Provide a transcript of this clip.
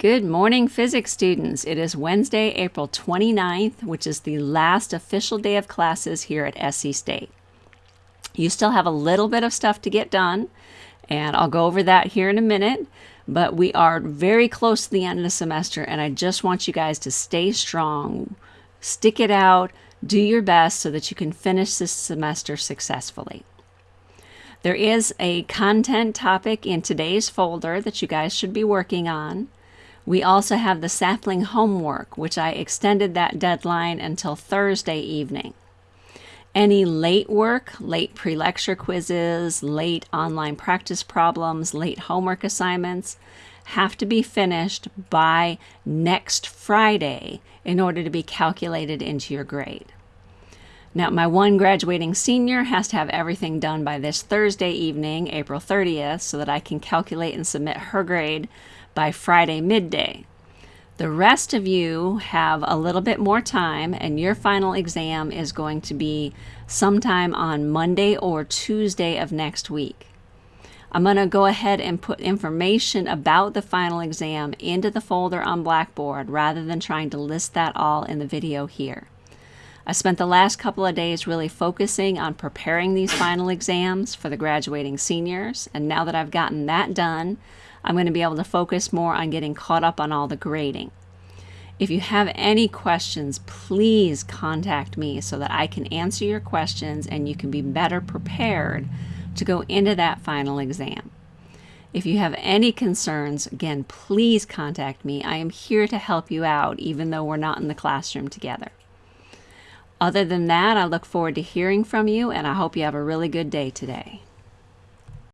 Good morning, physics students. It is Wednesday, April 29th, which is the last official day of classes here at SC State. You still have a little bit of stuff to get done, and I'll go over that here in a minute, but we are very close to the end of the semester, and I just want you guys to stay strong, stick it out, do your best so that you can finish this semester successfully. There is a content topic in today's folder that you guys should be working on. We also have the sapling homework, which I extended that deadline until Thursday evening. Any late work, late pre-lecture quizzes, late online practice problems, late homework assignments have to be finished by next Friday in order to be calculated into your grade. Now, my one graduating senior has to have everything done by this Thursday evening, April 30th, so that I can calculate and submit her grade by Friday midday. The rest of you have a little bit more time, and your final exam is going to be sometime on Monday or Tuesday of next week. I'm going to go ahead and put information about the final exam into the folder on Blackboard rather than trying to list that all in the video here. I spent the last couple of days really focusing on preparing these final exams for the graduating seniors, and now that I've gotten that done, I'm going to be able to focus more on getting caught up on all the grading. If you have any questions, please contact me so that I can answer your questions and you can be better prepared to go into that final exam. If you have any concerns, again, please contact me. I am here to help you out, even though we're not in the classroom together. Other than that, I look forward to hearing from you and I hope you have a really good day today.